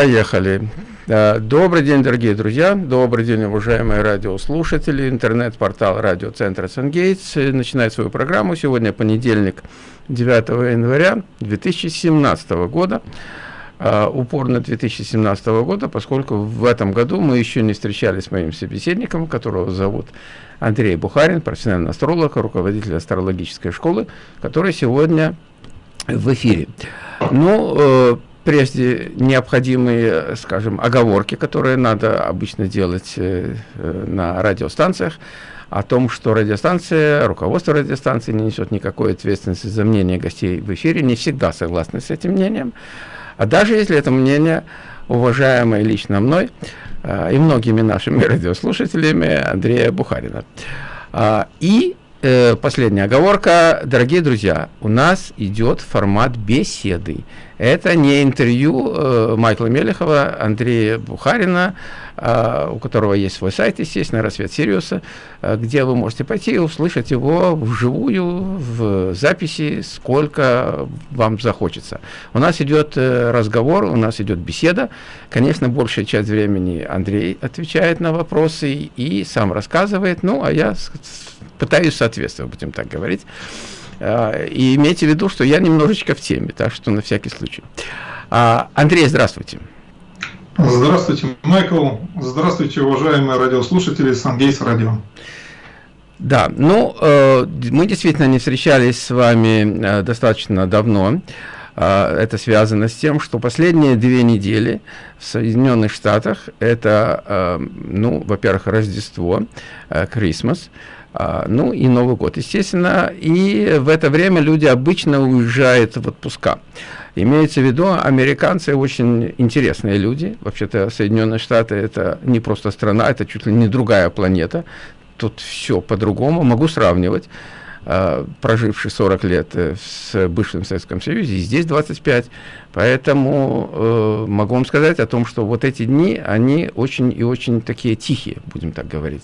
Поехали. Добрый день, дорогие друзья, добрый день, уважаемые радиослушатели. Интернет-портал радиоцентра Сангейтс начинает свою программу. Сегодня понедельник, 9 января 2017 года. Uh, упор на 2017 года, поскольку в этом году мы еще не встречались с моим собеседником, которого зовут Андрей Бухарин, профессиональный астролог, руководитель астрологической школы, который сегодня в эфире. Ну, э, прежде необходимые, скажем, оговорки, которые надо обычно делать э, э, на радиостанциях, о том, что радиостанция, руководство радиостанции не несет никакой ответственности за мнение гостей в эфире, не всегда согласны с этим мнением. А даже если это мнение, уважаемое лично мной э, и многими нашими радиослушателями Андрея Бухарина. А, и э, последняя оговорка. Дорогие друзья, у нас идет формат беседы. Это не интервью э, Майкла Мелехова, Андрея Бухарина, э, у которого есть свой сайт, естественно, «Рассвет Сириуса», э, где вы можете пойти и услышать его вживую, в записи, сколько вам захочется. У нас идет э, разговор, у нас идет беседа. Конечно, большая часть времени Андрей отвечает на вопросы и сам рассказывает, ну, а я пытаюсь соответствовать, будем так говорить. А, и имейте в виду, что я немножечко в теме, так что на всякий случай. А, Андрей, здравствуйте. Здравствуйте, Майкл. Здравствуйте, уважаемые радиослушатели Сангейс Радио. Да, ну, э, мы действительно не встречались с вами э, достаточно давно. Э, это связано с тем, что последние две недели в Соединенных Штатах это, э, ну, во-первых, Рождество, Крисмас, э, а, ну и Новый год, естественно. И в это время люди обычно уезжают в отпуска. Имеется в виду, американцы очень интересные люди. Вообще-то Соединенные Штаты это не просто страна, это чуть ли не другая планета. Тут все по-другому. Могу сравнивать а, проживший 40 лет э, в бывшем Советском Союзе, и здесь 25. Поэтому э, могу вам сказать о том, что вот эти дни, они очень и очень такие тихие, будем так говорить.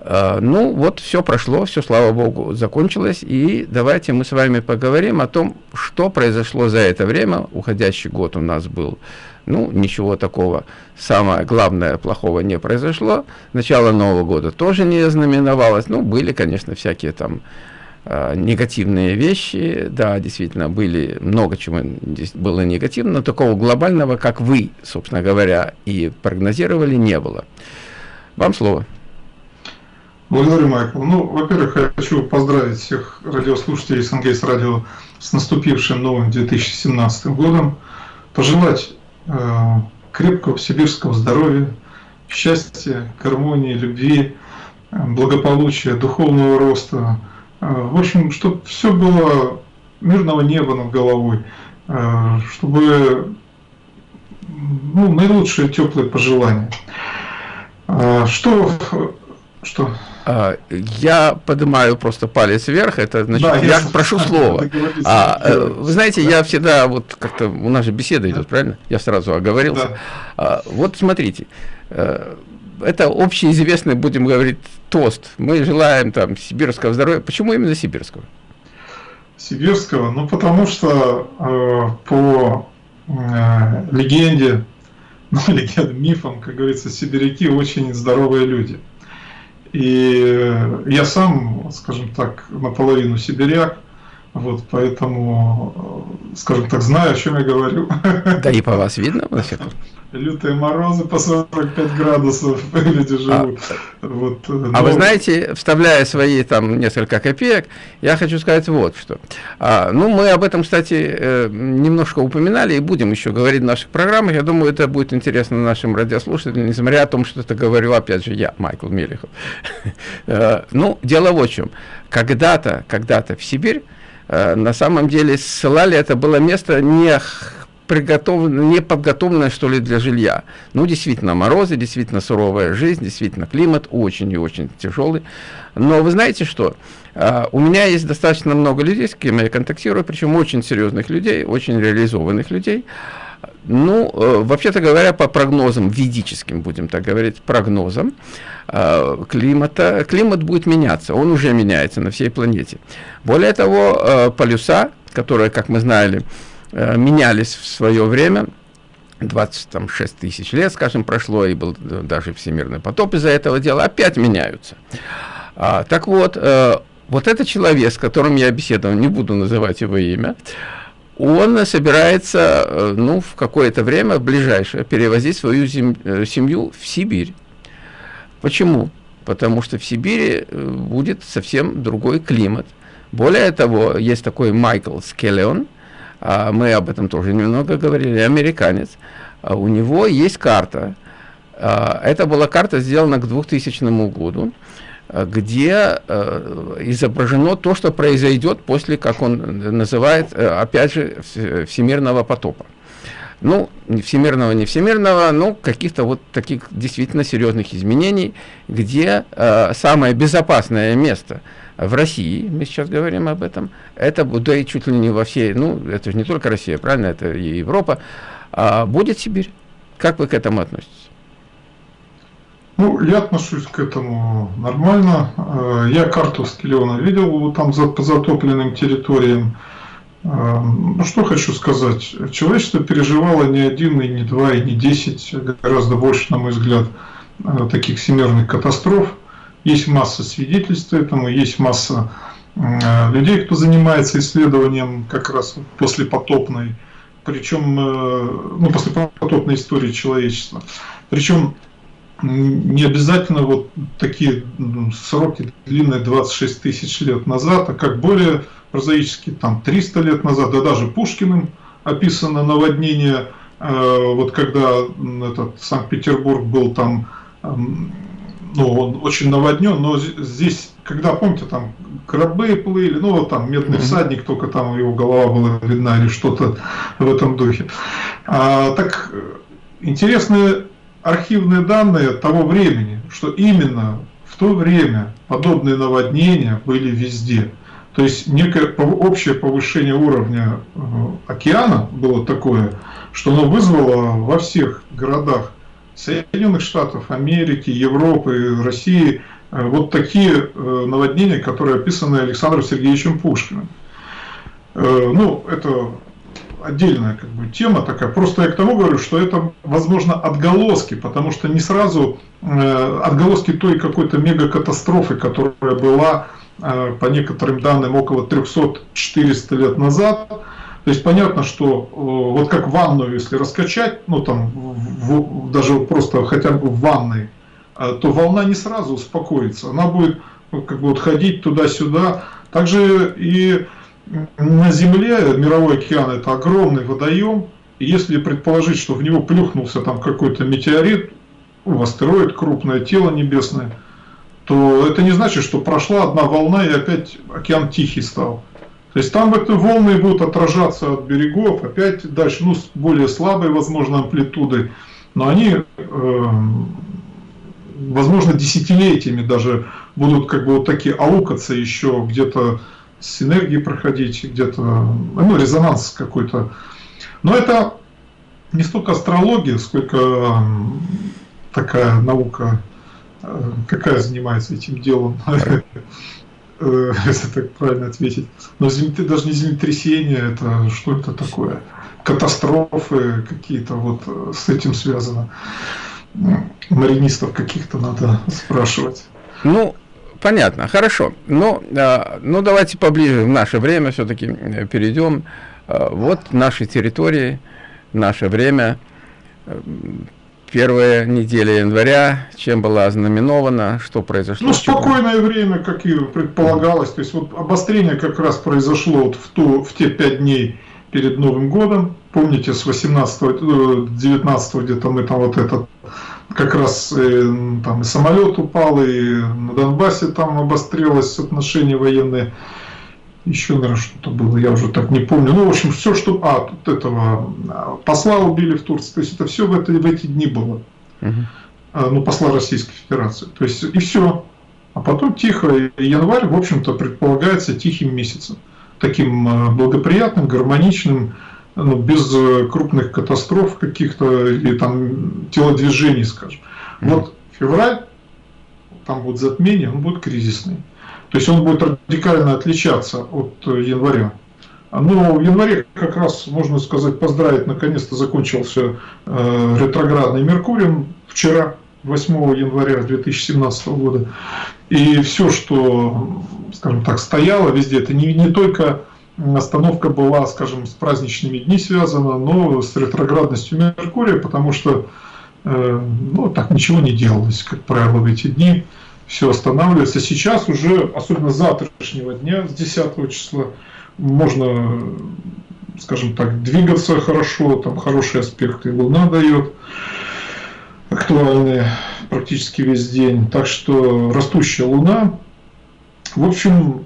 А, ну, вот все прошло, все, слава богу, закончилось. И давайте мы с вами поговорим о том, что произошло за это время. Уходящий год у нас был, ну, ничего такого, самое главное, плохого не произошло. Начало Нового года тоже не знаменовалось. Ну, были, конечно, всякие там э, негативные вещи. Да, действительно, были много чего здесь было негативно, но такого глобального, как вы, собственно говоря, и прогнозировали, не было. Вам слово. Благодарю, Майкл. Ну, во-первых, хочу поздравить всех радиослушателей СНГС радио с наступившим новым 2017 годом, пожелать э, крепкого сибирского здоровья, счастья, гармонии, любви, благополучия, духовного роста. Э, в общем, чтобы все было мирного неба над головой, э, чтобы ну, наилучшие теплые пожелания. Э, что, что я поднимаю просто палец вверх, это значит, да, я, я прошу слова. А, э, вы знаете, да. я всегда, вот как-то, у нас же беседа идет, правильно? Я сразу оговорился. Да. А, вот смотрите, э, это общеизвестный, будем говорить, тост. Мы желаем там сибирского здоровья. Почему именно сибирского? Сибирского? Ну, потому что э, по э, легенде, ну, легендам, мифам, как говорится, сибиряки очень здоровые люди. И я сам, скажем так, наполовину сибиряк, вот, поэтому, скажем так, знаю, о чем я говорю. Да и по вас видно, всяком лютые морозы по 45 градусов люди а, живут. А, вот, но... а вы знаете, вставляя свои там несколько копеек, я хочу сказать вот что. А, ну, мы об этом, кстати, э, немножко упоминали и будем еще говорить в наших программах. Я думаю, это будет интересно нашим радиослушателям, несмотря о том, что это говорю, опять же, я, Майкл Мелехов. Э, ну, дело в чем. Когда-то, когда-то в Сибирь э, на самом деле ссылали, это было место не приготовлено, не подготовлено, что ли, для жилья. Ну, действительно, морозы, действительно суровая жизнь, действительно климат очень и очень тяжелый. Но вы знаете что? Uh, у меня есть достаточно много людей, с кем я контактирую, причем очень серьезных людей, очень реализованных людей. Ну, uh, вообще-то говоря, по прогнозам, ведическим, будем так говорить, прогнозам uh, климата, климат будет меняться, он уже меняется на всей планете. Более того, полюса, которые, как мы знали, Э, менялись в свое время, 26 тысяч лет, скажем, прошло, и был даже всемирный потоп из-за этого дела, опять меняются. А, так вот, э, вот этот человек, с которым я беседовал, не буду называть его имя, он собирается, э, ну, в какое-то время, ближайшее, перевозить свою э, семью в Сибирь. Почему? Потому что в Сибири э, будет совсем другой климат. Более того, есть такой Майкл Скеллион, а мы об этом тоже немного говорили, американец. А у него есть карта. А, это была карта сделана к 2000 году, где изображено то, что произойдет после, как он называет, опять же, всемирного потопа ну, всемирного, не всемирного, ну, каких-то вот таких действительно серьезных изменений, где э, самое безопасное место в России, мы сейчас говорим об этом, это, да и чуть ли не во всей, ну, это же не только Россия, правильно, это и Европа, а будет Сибирь. Как вы к этому относитесь? Ну, я отношусь к этому нормально. Э, я карту Скелеона видел там за, затопленным территориям. Эм, ну, что хочу сказать. Человечество переживало не один, и не два, и не десять, гораздо больше, на мой взгляд, э, таких всемирных катастроф. Есть масса свидетельств этому, есть масса э, людей, кто занимается исследованием как раз после потопной, причем, э, ну, после потопной истории человечества. Причем не обязательно вот такие сроки длинные 26 тысяч лет назад, а как более прозаически, там 300 лет назад, да даже Пушкиным описано наводнение, э, вот когда этот Санкт-Петербург был там, э, ну, он очень наводнен, но здесь, когда, помните, там корабли плыли, ну, вот там медный всадник, только там его голова была видна или что-то в этом духе. А, так, интересные архивные данные того времени, что именно в то время подобные наводнения были везде. То есть некое общее повышение уровня э, океана было такое, что оно вызвало во всех городах Соединенных Штатов, Америки, Европы, России э, вот такие э, наводнения, которые описаны Александром Сергеевичем Пушкиным. Ну, это отдельная как бы, тема такая. Просто я к тому говорю, что это, возможно, отголоски, потому что не сразу э, отголоски той какой-то мегакатастрофы, которая была Э, по некоторым данным, около 300-400 лет назад. То есть понятно, что э, вот как ванную, если раскачать, ну там в, даже просто хотя бы в ванной, э, то волна не сразу успокоится. Она будет как бы вот ходить туда-сюда. Также и на Земле мировой океан это огромный водоем. Если предположить, что в него плюхнулся там какой-то метеорит, ну, астероид, крупное тело небесное – то это не значит, что прошла одна волна и опять океан тихий стал. То есть там эти волны будут отражаться от берегов, опять дальше, ну, с более слабой, возможно, амплитудой, но они, э, возможно, десятилетиями даже будут как бы вот такие аукаться еще где-то с энергией проходить, где-то, ну, резонанс какой-то. Но это не столько астрология, сколько такая наука какая занимается этим делом, э, если так правильно ответить. Но даже не землетрясение, это что это такое? Катастрофы какие-то вот э, с этим связано. Маринистов каких-то надо спрашивать. Ну, понятно, хорошо. Но, а, ну, давайте поближе в наше время все-таки э, перейдем. А, вот наши территории, наше время первая неделя января, чем была ознаменована, что произошло? Ну, спокойное время, как и предполагалось. То есть вот обострение как раз произошло вот в, ту, в те пять дней перед Новым годом. Помните, с 18 19 э, где-то мы там вот этот как раз э, там и самолет упал, и на Донбассе там обострилось отношения военные еще, наверное, что-то было, я уже так не помню. Ну, в общем, все, что... А, тут этого а, посла убили в Турции. То есть, это все в, это, в эти дни было. Угу. А, ну, посла Российской Федерации. То есть, и все. А потом тихо. И январь, в общем-то, предполагается тихим месяцем. Таким а, благоприятным, гармоничным, ну, без э, крупных катастроф каких-то или там телодвижений, скажем. Угу. Вот февраль, там будет затмение, он будет кризисный. То есть он будет радикально отличаться от э, января. Но в январе как раз, можно сказать, поздравить, наконец-то закончился э, ретроградный Меркурий вчера, 8 января 2017 года. И все, что, скажем так, стояло везде, это не, не только остановка была, скажем, с праздничными дни связана, но с ретроградностью Меркурия, потому что э, ну, так ничего не делалось, как правило, в эти дни. Все останавливается. Сейчас уже, особенно с завтрашнего дня, с 10 числа, можно, скажем так, двигаться хорошо, там хорошие аспекты Луна дает, актуальные практически весь день. Так что растущая Луна, в общем,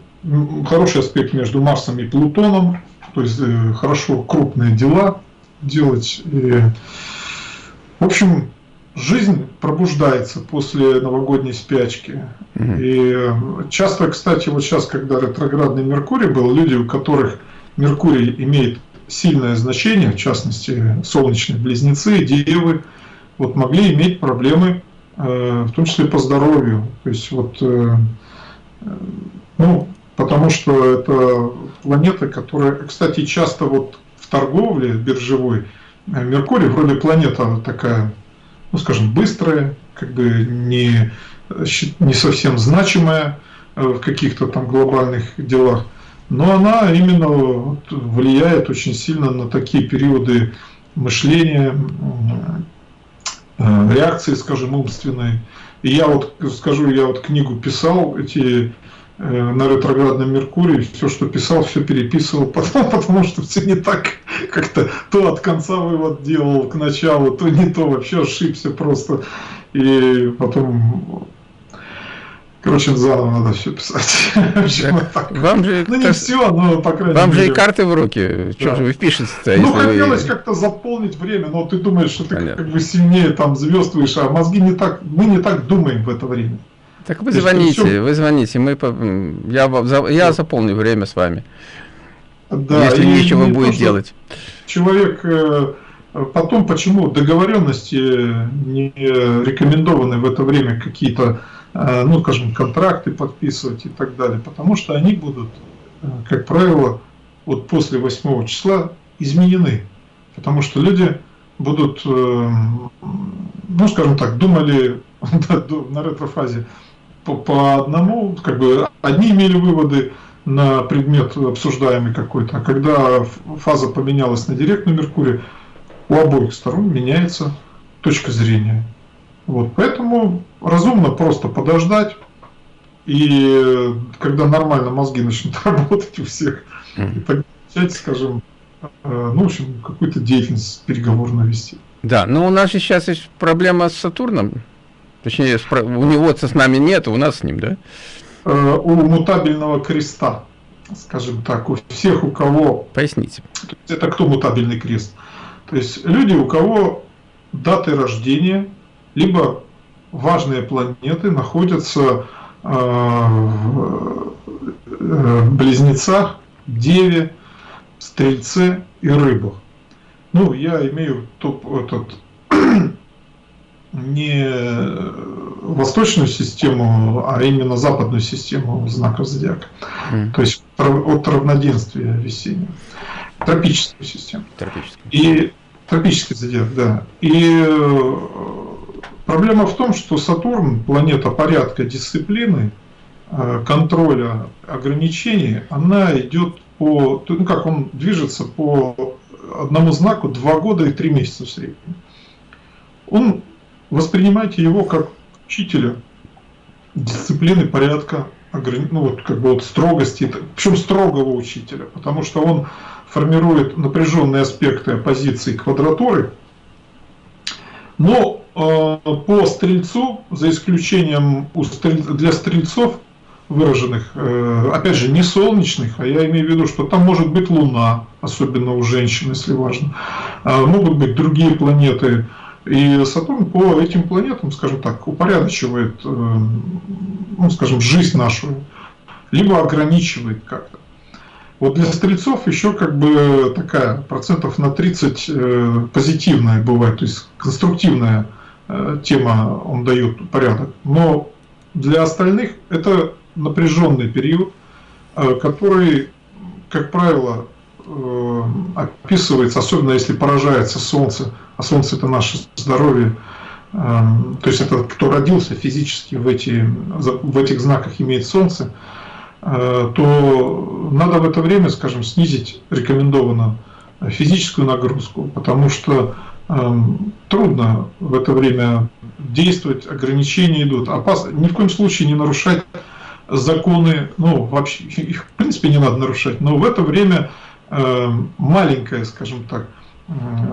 хороший аспект между Марсом и Плутоном, то есть э, хорошо крупные дела делать. И, в общем, жизнь пробуждается после новогодней спячки. И э, часто, кстати, вот сейчас, когда ретроградный Меркурий был, люди, у которых Меркурий имеет сильное значение, в частности, солнечные близнецы, девы, вот могли иметь проблемы, э, в том числе по здоровью. То есть вот, ну, потому что это планета, которая, кстати, часто вот в торговле биржевой, э, Меркурий вроде планета такая, ну скажем, быстрая, как бы не, не совсем значимая э, в каких-то там глобальных делах, но она именно влияет очень сильно на такие периоды мышления, э, реакции, скажем, умственной. И я вот скажу, я вот книгу писал, эти на ретроградном Меркурии, все, что писал, все переписывал, потому, потому что все не так, как-то то от конца вывод делал к началу, то не то, вообще ошибся просто. И потом Короче, заново надо все писать. Вам же ну, не все, но, по крайней Вам мере. же и карты в руки. Что да. же вы впишете-то? Ну, хотелось вы... как-то заполнить время, но ты думаешь, что ты Понятно. как бы сильнее там звездствуешь, а мозги не так, мы не так думаем в это время. Так вы звоните, все... вы звоните, мы, я, я заполню время с вами. Да, если нечего не будет делать. Человек э, потом почему договоренности не рекомендованы в это время какие-то, э, ну, скажем, контракты подписывать и так далее, потому что они будут, э, как правило, вот после 8 числа изменены, потому что люди будут, ну, скажем так, думали на ретрофазе, по, по одному, как бы одни имели выводы на предмет обсуждаемый какой-то, а когда фаза поменялась на директный Меркурий, у обоих сторон меняется точка зрения. Вот, поэтому разумно просто подождать, и когда нормально мозги начнут работать у всех, и тогда начать, скажем, э, ну, в общем, какую-то деятельность переговорную вести. Да, но у нас же сейчас есть проблема с Сатурном, Точнее, у него с нами нет, у нас с ним, да? Э, у мутабельного креста, скажем так, у всех, у кого... Поясните. Это кто мутабельный крест? То есть люди, у кого даты рождения, либо важные планеты находятся э, в э, близнецах, Деве, Стрельце и Рыбах. Ну, я имею топ, этот не восточную систему, а именно западную систему знаков зодиака. Mm. То есть от равноденствия весеннего. Тропическую систему. Тропическую. И тропический зодиак, да. И э, проблема в том, что Сатурн, планета порядка дисциплины, э, контроля ограничений, она идет по, ну как он движется по одному знаку два года и три месяца в среднем. Он воспринимайте его как учителя дисциплины, порядка, ну вот как бы вот строгости, причем строгого учителя, потому что он формирует напряженные аспекты оппозиции квадратуры, но э, по стрельцу, за исключением у стрель, для стрельцов выраженных, э, опять же, не солнечных, а я имею в виду, что там может быть Луна, особенно у женщин, если важно, э, могут быть другие планеты, и Сатурн по этим планетам, скажем так, упорядочивает, э, ну, скажем, жизнь нашу, либо ограничивает как-то. Вот для стрельцов еще как бы такая процентов на 30 э, позитивная бывает, то есть конструктивная э, тема, он дает порядок. Но для остальных это напряженный период, который, как правило, описывается, особенно если поражается Солнце, а Солнце это наше здоровье, э, то есть это кто родился физически в, эти, в этих знаках имеет Солнце, э, то надо в это время, скажем, снизить рекомендованно физическую нагрузку, потому что э, трудно в это время действовать, ограничения идут. Опасно, ни в коем случае не нарушать законы, ну, вообще, их, в принципе, не надо нарушать, но в это время э, маленькое, скажем так,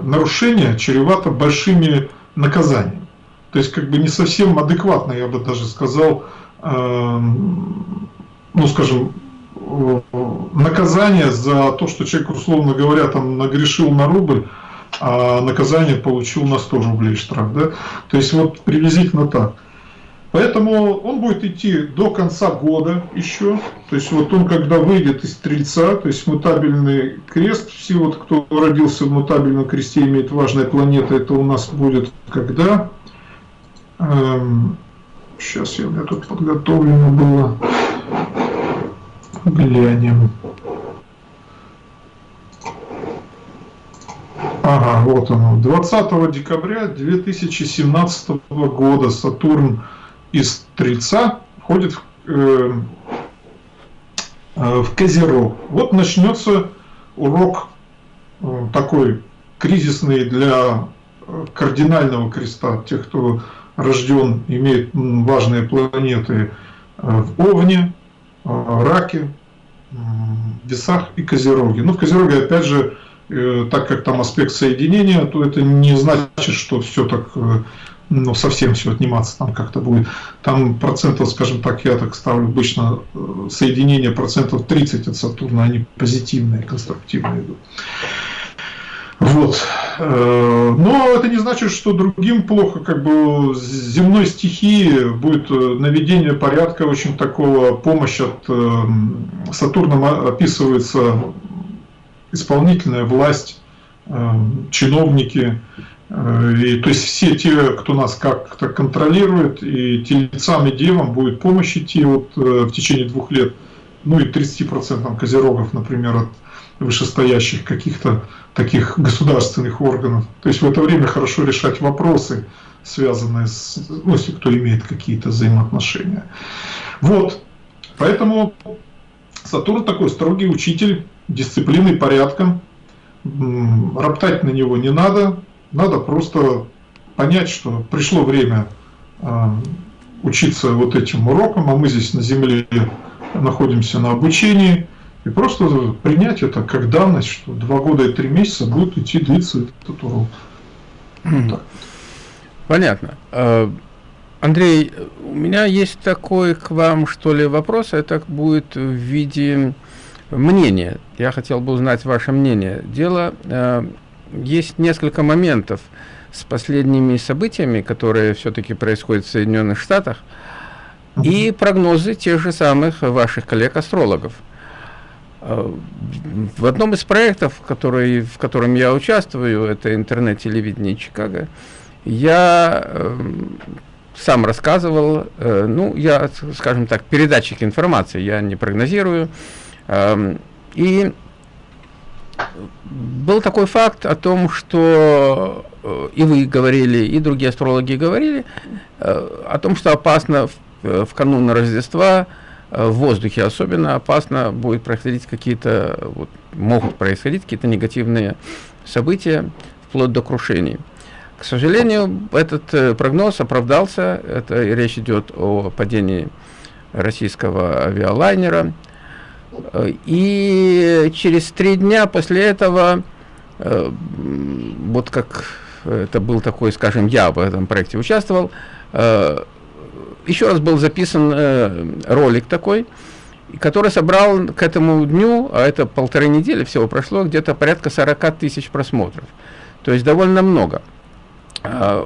нарушение чревато большими наказаниями. То есть, как бы не совсем адекватно, я бы даже сказал, э, ну, скажем, наказание за то, что человек, условно говоря, там нагрешил на рубль, а наказание получил на 100 рублей штраф. Да? То есть вот приблизительно так. Поэтому он будет идти до конца года еще. То есть вот он когда выйдет из Стрельца, то есть мутабельный крест, все вот кто родился в мутабельном кресте имеет важная планета, это у нас будет когда? Эм, сейчас я, у меня тут подготовлено было. Глянем. Ага, вот оно. 20 декабря 2017 года Сатурн из Стрельца входит в, э, э, в Козерог. Вот начнется урок э, такой кризисный для э, кардинального креста, тех, кто рожден, имеет важные планеты э, в Овне, э, Раке, Весах и Козероге. Ну, в Козероге, опять же, так как там аспект соединения, то это не значит, что все так ну, совсем все отниматься там как-то будет. Там процентов, скажем так, я так ставлю обычно э, соединение процентов 30 от Сатурна, они позитивные, конструктивные идут. Вот. Э, но это не значит, что другим плохо, как бы земной стихии будет э, наведение порядка, очень такого помощь от Сатурна описывается исполнительная власть, чиновники, и, то есть все те, кто нас как-то контролирует, и телецам и девам будет помощь идти вот, э, в течение двух лет, ну и 30% козерогов, например, от вышестоящих каких-то таких государственных органов. То есть в это время хорошо решать вопросы, связанные с, ну, если кто имеет какие-то взаимоотношения. Вот, поэтому Сатурн такой строгий учитель дисциплины и порядка, роптать на него не надо, надо просто понять, что пришло время а, учиться вот этим урокам, а мы здесь на Земле находимся на обучении, и просто принять это как данность, что два года и три месяца будет идти длиться этот урок. Вот Понятно. А, Андрей, у меня есть такой к вам, что ли, вопрос, это будет в виде мнения. Я хотел бы узнать ваше мнение. Дело а, есть несколько моментов с последними событиями, которые все-таки происходят в Соединенных Штатах, и прогнозы тех же самых ваших коллег-астрологов. Э, в одном из проектов, который, в котором я участвую, это интернет-телевидение Чикаго, я э, сам рассказывал, э, ну, я, скажем так, передатчик информации, я не прогнозирую, э, и был такой факт о том, что э, и вы говорили, и другие астрологи говорили, э, о том, что опасно в, э, в канун Рождества, в воздухе особенно опасно будет происходить какие-то, вот, могут происходить какие-то негативные события, вплоть до крушений. К сожалению, этот прогноз оправдался. Это речь идет о падении российского авиалайнера и через три дня после этого, э, вот как это был такой, скажем, я в этом проекте участвовал, э, еще раз был записан э, ролик такой, который собрал к этому дню, а это полторы недели всего прошло, где-то порядка 40 тысяч просмотров. То есть довольно много.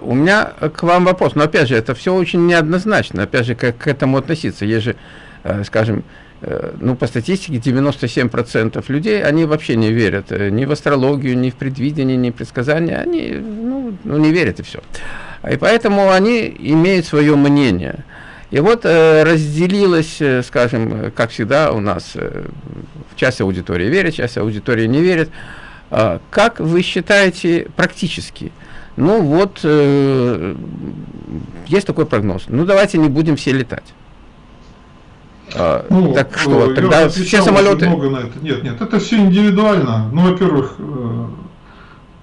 У меня к вам вопрос, но опять же, это все очень неоднозначно, опять же, как к этому относиться. Есть же, скажем, Э, ну, по статистике, 97% людей, они вообще не верят э, ни в астрологию, ни в предвидение, ни в предсказания, они, ну, ну не верят и все. И поэтому они имеют свое мнение. И вот э, разделилось, э, скажем, как всегда у нас, часть аудитории верит, часть аудитории не верит. Э, как вы считаете практически? Ну вот, есть такой прогноз. Ну давайте не будем все летать. А, ну, так что, э, тогда все самолеты... Много на это. Нет, нет, это все индивидуально. Ну, во-первых, э,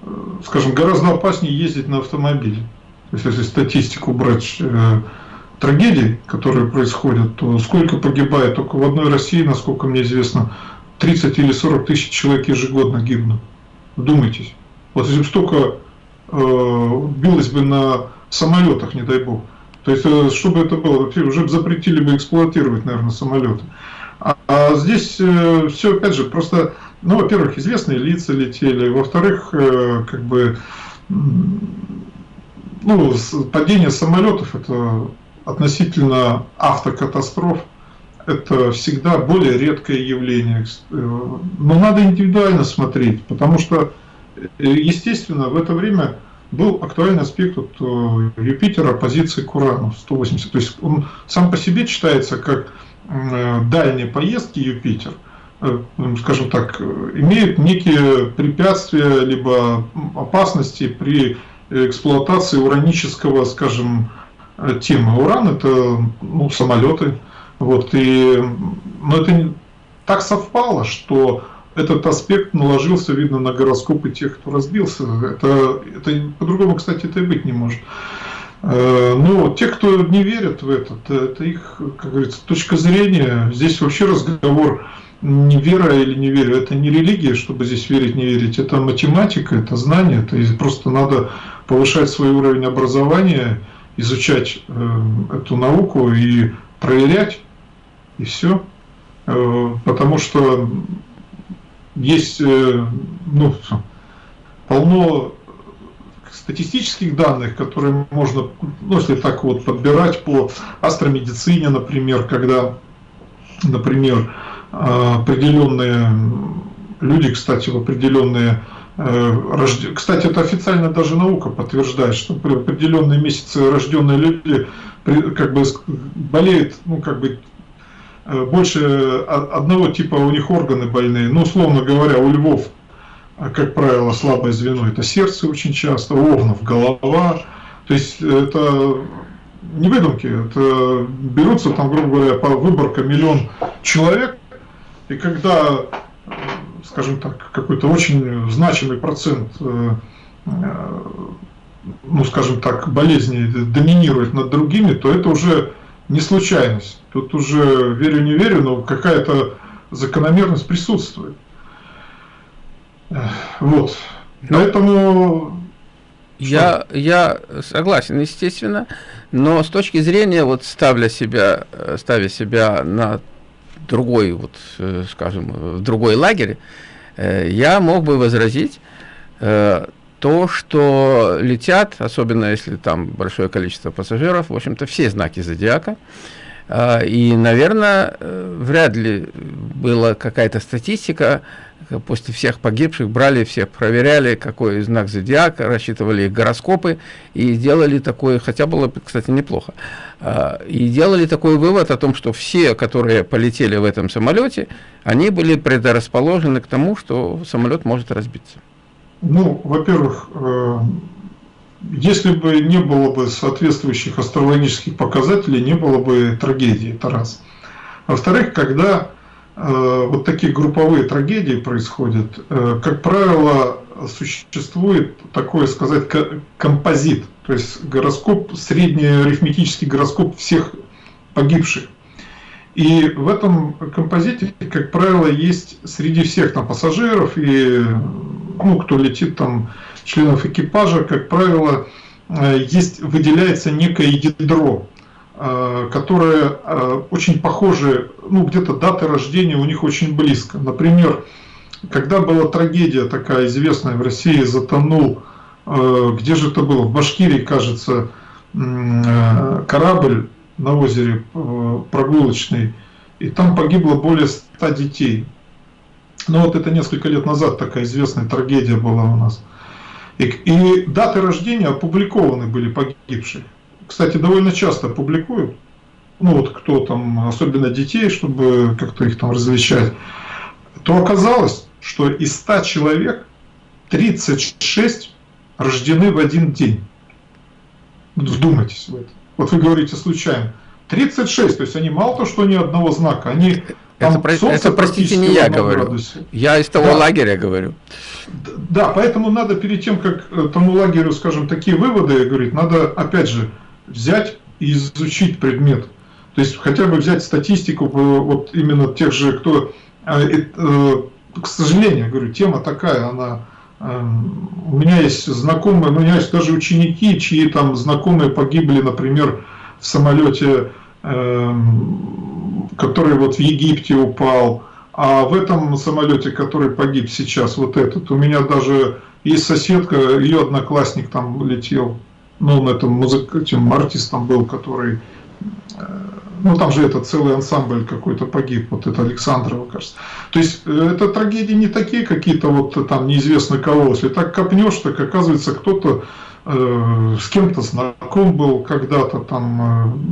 э, скажем, гораздо опаснее ездить на автомобиле. То есть, если статистику брать э, трагедий, которые происходят, то сколько погибает только в одной России, насколько мне известно, 30 или 40 тысяч человек ежегодно гибнут. Вдумайтесь. Вот если бы столько э, билось бы на самолетах, не дай бог, то есть, э, чтобы это было, уже запретили бы эксплуатировать, наверное, самолеты. А, а здесь э, все, опять же, просто, ну, во-первых, известные лица летели, во-вторых, э, как бы, ну, падение самолетов это относительно автокатастроф, это всегда более редкое явление. Но надо индивидуально смотреть, потому что, естественно, в это время был актуальный аспект вот, э, Юпитера позиции к Урану 180. То есть он сам по себе читается как э, дальние поездки Юпитер, э, скажем так, имеют некие препятствия либо опасности при эксплуатации уранического, скажем, темы. Уран это ну, самолеты. Вот, и, но это так совпало, что этот аспект наложился, видно, на гороскопы тех, кто разбился. Это, это по-другому, кстати, это и быть не может. Э, но те, кто не верят в это, это их, как говорится, точка зрения. Здесь вообще разговор не вера или не верю, это не религия, чтобы здесь верить, не верить, это математика, это знание, это просто надо повышать свой уровень образования, изучать э, эту науку и проверять, и все. Э, потому что есть э, ну, полно статистических данных, которые можно, ну, если так вот подбирать по астромедицине, например, когда, например, определенные люди, кстати, в определенные э, кстати, это официально даже наука подтверждает, что при определенные месяцы рожденные люди как бы болеют, ну, как бы больше одного типа у них органы больные. Ну, условно говоря, у львов, а, как правило, слабое звено – это сердце очень часто, у овнов – голова. То есть это не выдумки, это берутся там, грубо говоря, по выборка миллион человек, и когда, скажем так, какой-то очень значимый процент, э, э, ну, скажем так, болезней доминирует над другими, то это уже не случайность. Тут уже верю, не верю, но какая-то закономерность присутствует. Вот. Но... Поэтому... Я, я согласен, естественно, но с точки зрения, вот ставля себя, ставя себя на другой, вот, э, скажем, в другой лагерь, э, я мог бы возразить, э, то, что летят, особенно если там большое количество пассажиров, в общем-то, все знаки зодиака, и, наверное, э, вряд ли была какая-то статистика, после всех погибших брали всех, проверяли, какой знак зодиака, рассчитывали их гороскопы и делали такой, хотя было, кстати, неплохо, а, и делали такой вывод о том, что все, которые полетели в этом самолете, они были предрасположены к тому, что самолет может разбиться. Ну, во-первых, э, если бы не было бы соответствующих астрологических показателей, не было бы трагедии, это раз. Во-вторых, когда э, вот такие групповые трагедии происходят, э, как правило, существует такое сказать композит, то есть гороскоп, средний арифметический гороскоп всех погибших. И в этом композите, как правило, есть среди всех там пассажиров и ну, кто летит там членов экипажа, как правило, э, есть, выделяется некое ядро, э, которое э, очень похоже, ну где-то даты рождения у них очень близко. Например, когда была трагедия такая известная в России, затонул, где же это было, в Башкирии, кажется, корабль на озере прогулочный, и там погибло более 100 детей. Ну вот это несколько лет назад такая известная трагедия была у нас. И, и даты рождения опубликованы были погибших. Кстати, довольно часто публикуют. ну вот кто там, особенно детей, чтобы как-то их там развлечать, то оказалось, что из 100 человек 36 рождены в один день. Вдумайтесь в это. Вот вы говорите случайно. 36, то есть они мало то, что ни одного знака, они это, про, это простите, не я говорю. Градусе. Я из того да. лагеря говорю. Да, поэтому надо перед тем, как э, тому лагерю, скажем, такие выводы говорить, надо, опять же, взять и изучить предмет. То есть хотя бы взять статистику вот именно тех же, кто... Э, э, к сожалению, говорю, тема такая, она... Эм, у меня есть знакомые, у меня есть даже ученики, чьи там знакомые погибли, например, в самолете Эм, который вот в Египте упал, а в этом самолете, который погиб сейчас, вот этот, у меня даже есть соседка, ее одноклассник там летел, ну, он этом музык, этим артистом был, который, э, ну, там же этот целый ансамбль какой-то погиб, вот это Александрова, кажется. То есть, э, это трагедии не такие какие-то вот там неизвестно кого, если так копнешь, так оказывается кто-то Э, с кем-то знаком был когда-то там,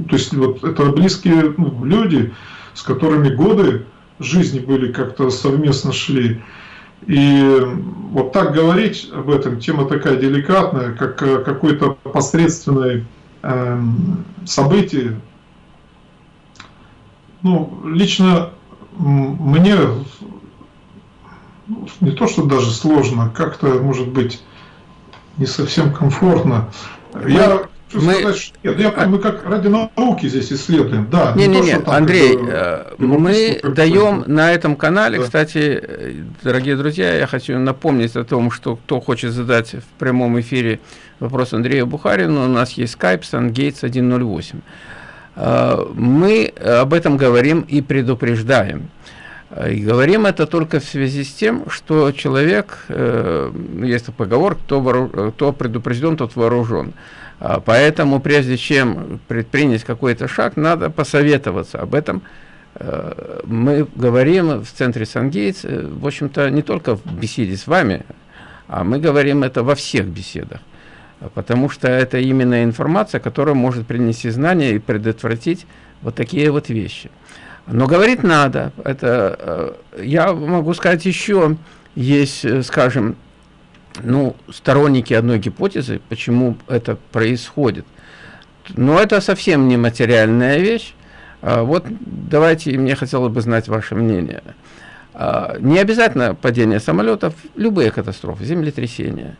э, то есть вот это близкие ну, люди, с которыми годы жизни были как-то совместно шли. И вот так говорить об этом, тема такая деликатная, как э, какое-то посредственное э, событие, ну, лично мне не то, что даже сложно, как-то, может быть, не совсем комфортно. Я мы... Сказать, что нет, я, мы как ради науки здесь исследуем, да. Не, не, не, не Андрей, как, э, мы даем на этом канале, да. кстати, э, дорогие друзья, я хочу напомнить о том, что кто хочет задать в прямом эфире вопрос Андрею Бухарину, у нас есть Skype SunGates 108. Э, мы об этом говорим и предупреждаем. И говорим это только в связи с тем, что человек, э, есть поговор, кто, вооруж, кто предупрежден, тот вооружен. А поэтому прежде чем предпринять какой-то шаг, надо посоветоваться об этом. Э, мы говорим в центре Сангейтс, э, в общем-то, не только в беседе с вами, а мы говорим это во всех беседах. Потому что это именно информация, которая может принести знания и предотвратить вот такие вот вещи. Но говорить надо. Это, э, я могу сказать еще, есть, скажем, ну, сторонники одной гипотезы, почему это происходит. Но это совсем не материальная вещь. А вот давайте, мне хотелось бы знать ваше мнение. А, не обязательно падение самолетов, любые катастрофы, землетрясения.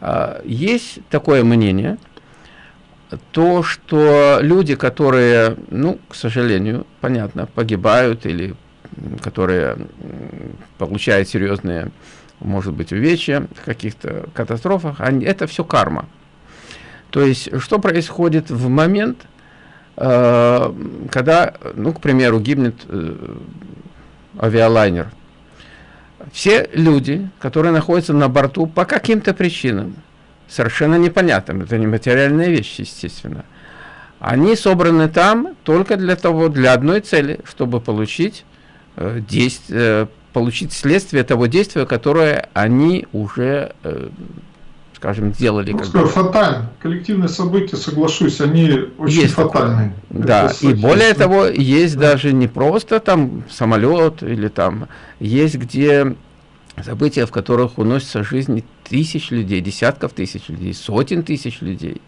А, есть такое мнение – то, что люди, которые, ну, к сожалению, понятно, погибают или которые получают серьезные, может быть, увечья в каких-то катастрофах, они, это все карма. То есть, что происходит в момент, э, когда, ну, к примеру, гибнет э, авиалайнер. Все люди, которые находятся на борту по каким-то причинам, совершенно непонятным. Это не материальные вещи, естественно. Они собраны там только для того, для одной цели, чтобы получить, э, действие, э, получить следствие того действия, которое они уже, э, скажем, сделали. Ну, скажу, фатально. Коллективные события, соглашусь, они очень есть фатальные. Да, и более того, есть да. даже не просто там самолет или там, есть где события, в которых уносятся жизни тысяч людей, десятков тысяч людей, сотен тысяч людей.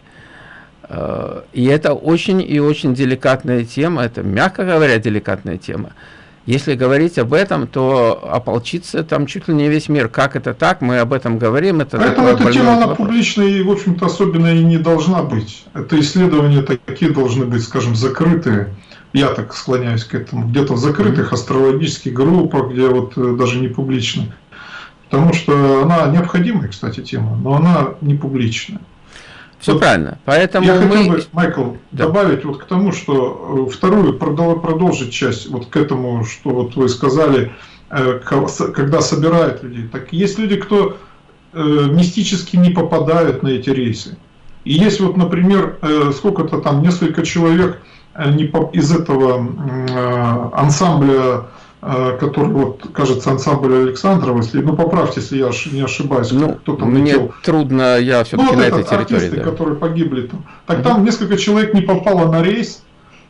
Э, и это очень и очень деликатная тема, это, мягко говоря, деликатная тема. Если говорить об этом, то ополчиться там чуть ли не весь мир. Как это так? Мы об этом говорим. Это Поэтому эта тема, она публичная и, в общем-то, особенно и не должна быть. Это исследования такие должны быть, скажем, закрытые. Я так склоняюсь к этому. Где-то в закрытых астрологических группах, где вот э, даже не публичных. Потому что она необходимая, кстати, тема, но она не публичная. Все вот правильно. Поэтому я мы... хотел бы, Майкл, да. добавить вот к тому, что э, вторую продолжить часть вот к этому, что вот вы сказали, э, когда собирают людей. Так есть люди, кто э, мистически не попадают на эти рейсы. И есть вот, например, сколько-то там, несколько человек из этого ансамбля который, вот, кажется, ансамбль Александрова, если, ну, поправьте, если я не ошибаюсь, ну, кто там Мне летел. трудно, я все-таки ну, вот на этой территории. Артисты, да. которые погибли там. Так угу. там несколько человек не попало на рейс,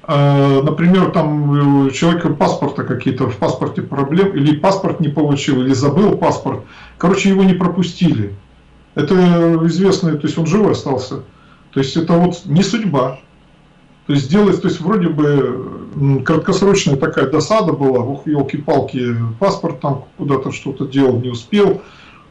э, например, там у человека паспорта какие-то, в паспорте проблем, или паспорт не получил, или забыл паспорт. Короче, его не пропустили. Это известно, то есть он живой остался. То есть это вот не судьба. То есть сделать, то есть вроде бы краткосрочная такая досада была, ух, елки-палки, паспорт там куда-то что-то делал, не успел.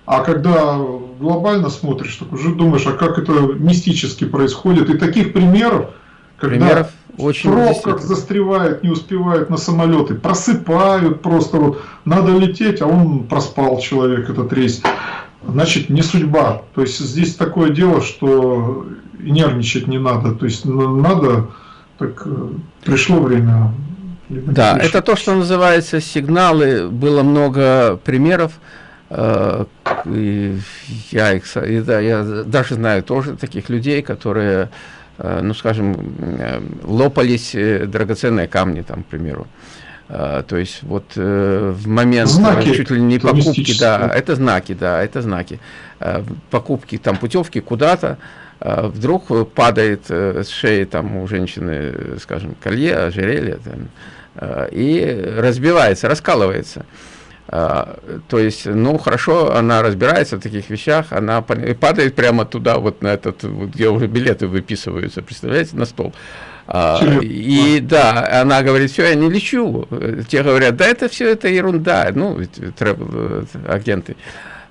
А когда глобально смотришь, так уже думаешь, а как это мистически происходит. И таких примеров, когда примеров очень в пробках застревает, не успевает на самолеты, просыпают просто вот, надо лететь, а он проспал человек этот рейс. Значит, не судьба. То есть здесь такое дело, что нервничать не надо. То есть надо, так э, пришло время. Да, пришло. это то, что называется сигналы. Было много примеров. Э, и я, их, и да, я даже знаю тоже таких людей, которые Э, ну, скажем, лопались драгоценные камни, там, к примеру. То есть вот в момент знаки чуть ли не покупки, да, это знаки, да, это знаки. Покупки там путевки куда-то, вдруг падает с шеи там у женщины, скажем, колье, ожерелье, там, и разбивается, раскалывается. А, то есть, ну, хорошо, она разбирается в таких вещах, она падает прямо туда, вот на этот, вот, где уже билеты выписываются, представляете, на стол. А, и да, она говорит, все, я не лечу. Те говорят, да, это все это ерунда, ну, агенты.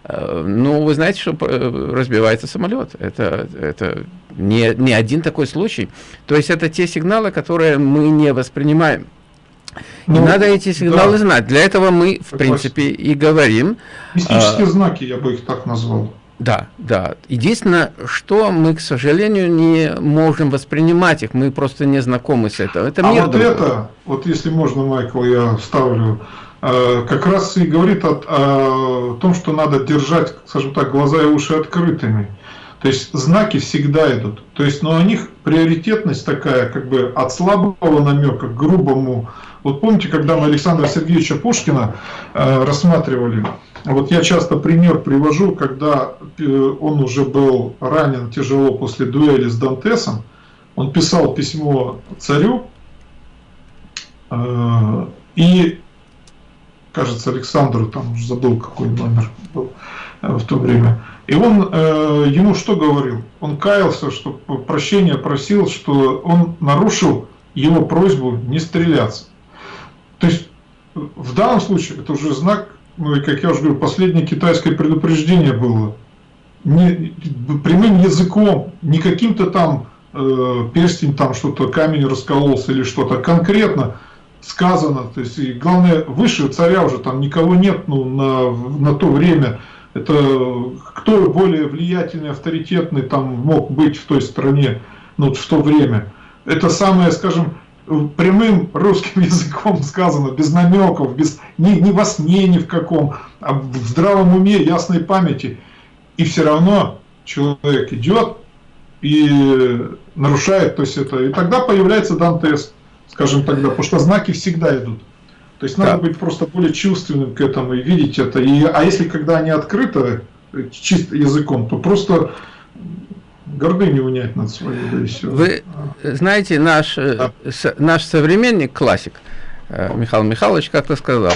А, ну, вы знаете, что э, разбивается самолет. Это, это не, не один такой случай. То есть это те сигналы, которые мы не воспринимаем. Ну, и надо эти сигналы да. знать. Для этого мы, в принципе, и говорим. Мистические а, знаки, я бы их так назвал. Да, да. Единственное, что мы, к сожалению, не можем воспринимать их, мы просто не знакомы с этим. Это а вот другой. это, вот если можно, Майкл, я ставлю, э, как раз и говорит о, о том, что надо держать, скажем так, глаза и уши открытыми. То есть знаки всегда идут. То есть, но у них приоритетность такая, как бы от слабого намека к грубому вот помните, когда мы Александра Сергеевича Пушкина э, рассматривали, вот я часто пример привожу, когда э, он уже был ранен тяжело после дуэли с Дантесом, он писал письмо царю, э, и, кажется, Александру, там уже забыл, какой номер был э, в то время, и он э, ему что говорил? Он каялся, что прощения просил, что он нарушил его просьбу не стреляться. То есть в данном случае это уже знак, ну и как я уже говорю, последнее китайское предупреждение было. Не, прямым языком, не каким-то там э, перстень, там что-то, камень раскололся или что-то, конкретно сказано. То есть, и главное, выше царя уже там никого нет ну, на, на то время. Это кто более влиятельный, авторитетный там мог быть в той стране, ну, в то время. Это самое, скажем, прямым русским языком сказано, без намеков, без, ни, ни во сне ни в каком, а в здравом уме, ясной памяти. И все равно человек идет и нарушает, то есть это, и тогда появляется Дантес, скажем тогда, потому что знаки всегда идут. То есть надо да. быть просто более чувственным к этому и видеть это. И, а если когда они открыты чисто языком, то просто гордыню унять над своей, да и все. Вы знаете, наш, э, да. с, наш современник, классик, э, Михаил Михайлович как-то сказал,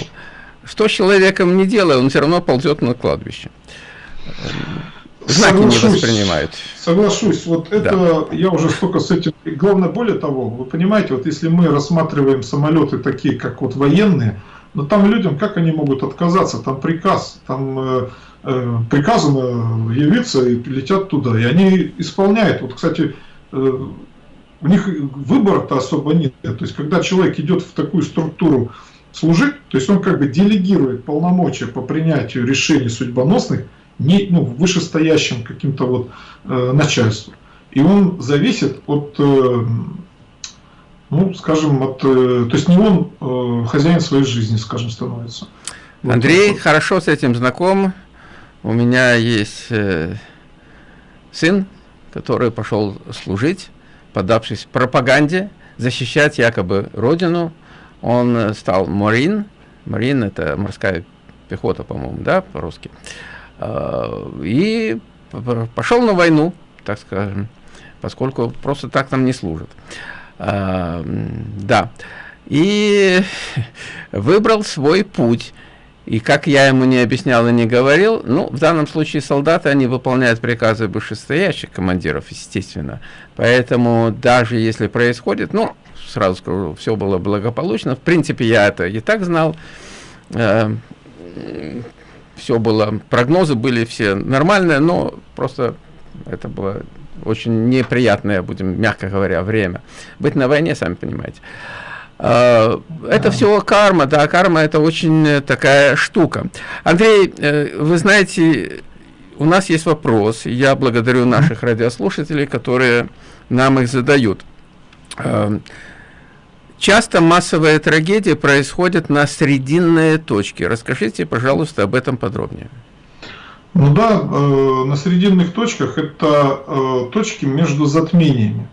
что с человеком не делая, он все равно ползет на кладбище. Знаки соглашусь, не воспринимают. Соглашусь, вот это да. я уже столько с этим... Главное, более того, вы понимаете, вот если мы рассматриваем самолеты такие, как вот военные, но там людям, как они могут отказаться, там приказ, там э, Э, приказано явиться и летят туда. И они исполняют. Вот, кстати, э, у них выбора-то особо нет. То есть, когда человек идет в такую структуру служить, то есть он как бы делегирует полномочия по принятию решений судьбоносных не, ну, вышестоящим каким-то вот э, начальству. И он зависит от, э, ну, скажем, от, э, то есть не он э, хозяин своей жизни, скажем, становится. Андрей вот хорошо с этим знаком. У меня есть э, сын, который пошел служить, подавшись пропаганде, защищать якобы родину. Он стал марин. Марин – это морская пехота, по-моему, да, по-русски. Э, и пошел на войну, так скажем, поскольку просто так там не служат. А, да. И выбрал свой путь. И как я ему не объяснял и не говорил, ну, в данном случае солдаты, они выполняют приказы вышестоящих командиров, естественно. Поэтому даже если происходит, ну, сразу скажу, все было благополучно. В принципе, я это и так знал. Все было, прогнозы были все нормальные, но просто это было очень неприятное, будем мягко говоря, время. Быть на войне, сами понимаете. Э, это все карма, да, карма это очень такая штука. Андрей, э, вы знаете, у нас есть вопрос, я благодарю наших радиослушателей, которые нам их задают. Часто массовые трагедии происходят на срединные точки. Расскажите, пожалуйста, об этом подробнее. Ну да, э, на срединных точках это э, точки между затмениями.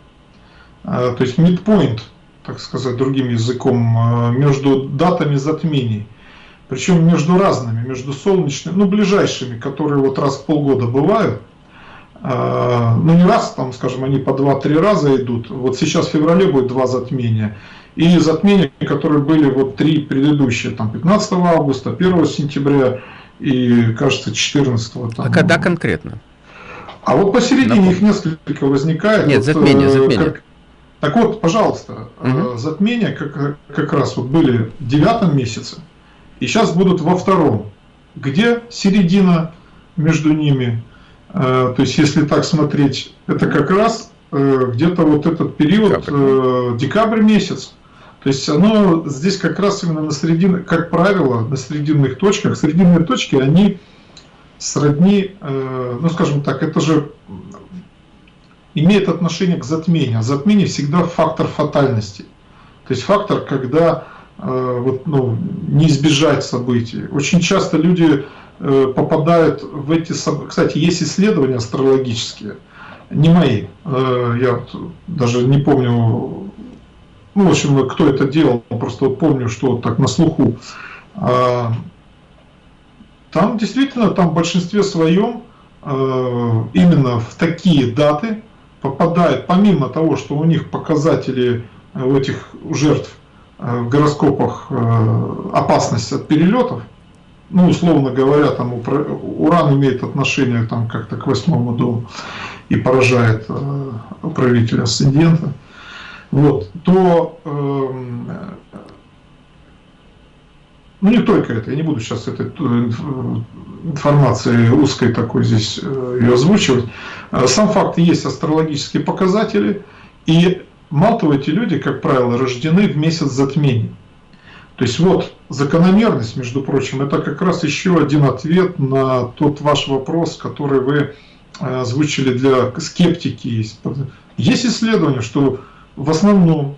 Э, то есть midpoint, так сказать, другим языком, э, между датами затмений. Причем между разными, между солнечными, ну ближайшими, которые вот раз в полгода бывают. Э, ну не раз, там, скажем, они по 2-3 раза идут. Вот сейчас в феврале будет два затмения и затмения, которые были вот три предыдущие, там 15 августа, 1 сентября и, кажется, 14. Там. А когда конкретно? А вот посередине Напомню. их несколько возникает. Нет, вот, затмение, э, затмение. Как... Так вот, пожалуйста, угу. затмения как, как раз вот были в девятом месяце, и сейчас будут во втором. Где середина между ними? Э, то есть, если так смотреть, это как раз где-то вот этот период, декабрь, декабрь месяц. То есть оно здесь как раз именно на средин, как правило, на срединных точках. Срединные точки, они сродни, э, ну скажем так, это же имеет отношение к затмению. А затмение всегда фактор фатальности. То есть фактор, когда э, вот, ну, не избежать событий. Очень часто люди э, попадают в эти события. Кстати, есть исследования астрологические, не мои. Я даже не помню ну, в общем, кто это делал, просто вот помню, что так на слуху. А, там действительно, там в большинстве своем а, именно в такие даты попадает, помимо того, что у них показатели а, у этих жертв в гороскопах опасность от перелетов, ну, условно говоря, там уран имеет отношение там как-то к восьмому дому и поражает правителя асцендента вот, то эм, ну не только это, я не буду сейчас этой э, информации узкой такой здесь э, ее озвучивать. Э, сам факт есть астрологические показатели, и мало того, эти люди, как правило, рождены в месяц затмений. То есть вот закономерность, между прочим, это как раз еще один ответ на тот ваш вопрос, который вы озвучили для скептики. Есть исследование, что в основном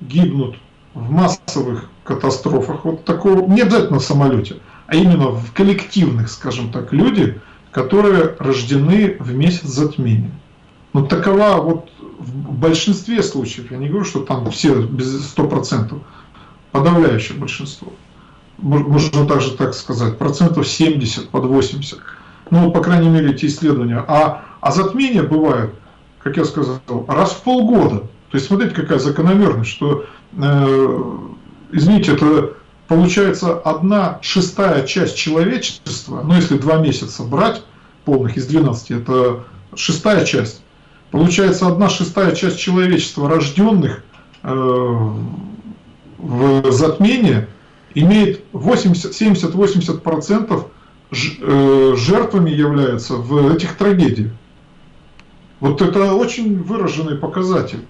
гибнут в массовых катастрофах, вот такого, не обязательно в самолете, а именно в коллективных, скажем так, люди, которые рождены в месяц затмения. Но такова вот в большинстве случаев, я не говорю, что там все без 100%, подавляющее большинство. Можно также так сказать, процентов 70 под 80. Ну, по крайней мере, эти исследования. А, а затмения бывают, как я сказал, раз в полгода. То есть смотрите, какая закономерность, что, э, извините, это получается одна шестая часть человечества, ну если два месяца брать полных из 12, это шестая часть. Получается одна шестая часть человечества, рожденных э, в затмении, имеет 70-80% э, жертвами являются в этих трагедиях. Вот это очень выраженный показатель.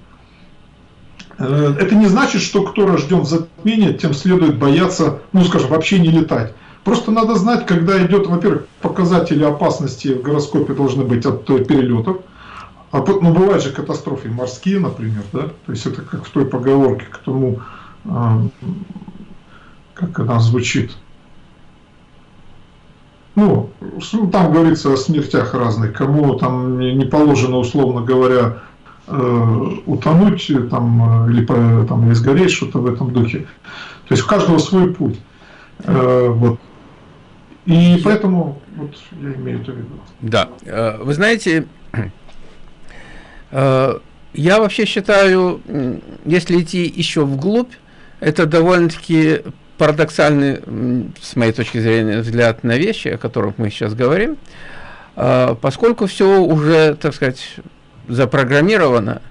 Э, это не значит, что кто рожден в затмении, тем следует бояться, ну скажем, вообще не летать. Просто надо знать, когда идет, во-первых, показатели опасности в гороскопе должны быть от перелетов. А, ну, бывают же катастрофы морские, например, да? То есть это как в той поговорке, к тому, а, как она звучит. Ну, там говорится о смертях разных, кому там не положено, условно говоря, Э, утонуть там, или там, или сгореть, что-то в этом духе. То есть у каждого свой путь. Э, вот. И поэтому вот я имею это в виду. Да. Э, вы знаете, я вообще считаю, если идти еще вглубь, это довольно-таки парадоксальный, с моей точки зрения, взгляд на вещи, о которых мы сейчас говорим, поскольку все уже, так сказать, запрограммировано,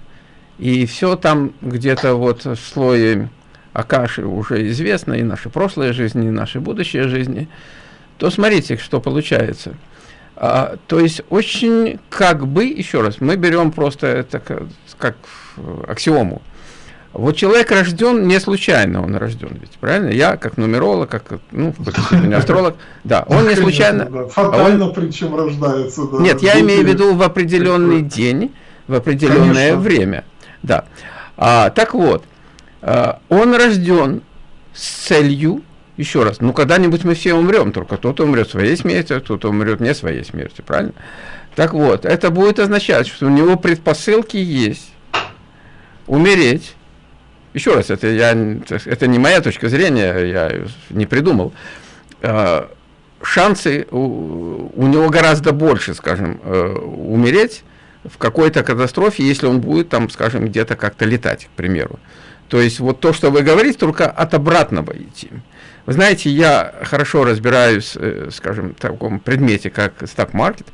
и все там где-то вот в слое Акаши уже известно, и наши прошлые жизни, и наши будущие жизни, то смотрите, что получается. А, то есть очень как бы, еще раз, мы берем просто это как, как аксиому. Вот человек рожден не случайно, он рожден, ведь правильно? Я как нумеролог, как ну, астролог, да, он не случайно. Да. Фатально причем рождается. Да, Нет, я имею в виду в определенный день, в определенное Конечно. время, да. А, так вот, а, он рожден с целью, еще раз, ну когда-нибудь мы все умрем, только кто-то умрет своей смертью, кто-то умрет не своей смертью, правильно? Так вот, это будет означать, что у него предпосылки есть умереть еще раз, это, я, это не моя точка зрения, я не придумал. А, шансы у, у него гораздо больше, скажем, э, умереть в какой-то катастрофе, если он будет там, скажем, где-то как-то летать, к примеру. То есть вот то, что вы говорите, только от обратного идти. Вы знаете, я хорошо разбираюсь, э, скажем, в таком предмете, как стак-маркет.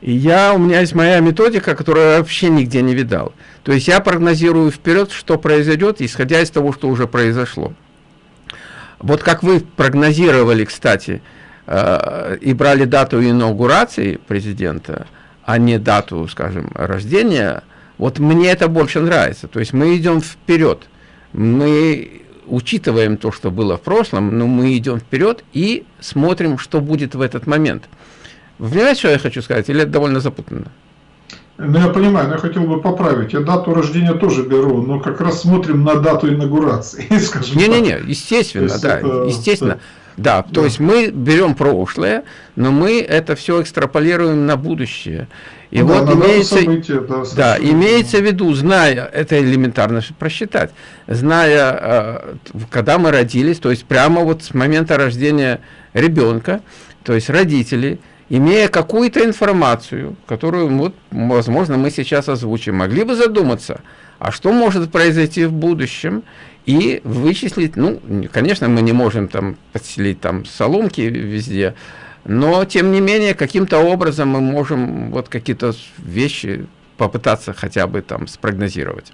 И я, у меня есть моя методика, которую я вообще нигде не видал. То есть я прогнозирую вперед, что произойдет, исходя из того, что уже произошло. Вот как вы прогнозировали, кстати, э, и брали дату инаугурации президента, а не дату, скажем, рождения, вот мне это больше нравится. То есть мы идем вперед. Мы учитываем то, что было в прошлом, но мы идем вперед и смотрим, что будет в этот момент. Вы понимаете, что я хочу сказать? Или это довольно запутанно? Ну, я понимаю, но я хотел бы поправить. Я дату рождения тоже беру, но как раз смотрим на дату инаугурации, скажем Не-не-не, естественно, да, это, естественно. Да, то да. есть мы берем прошлое, но мы это все экстраполируем на будущее. И ну, вот да, имеется, события, да, да, имеется в виду, зная, это элементарно просчитать, зная, э, когда мы родились, то есть прямо вот с момента рождения ребенка, то есть родители имея какую-то информацию, которую, вот, возможно, мы сейчас озвучим, могли бы задуматься, а что может произойти в будущем, и вычислить, ну, конечно, мы не можем там подселить там соломки везде, но, тем не менее, каким-то образом мы можем вот какие-то вещи попытаться хотя бы там спрогнозировать.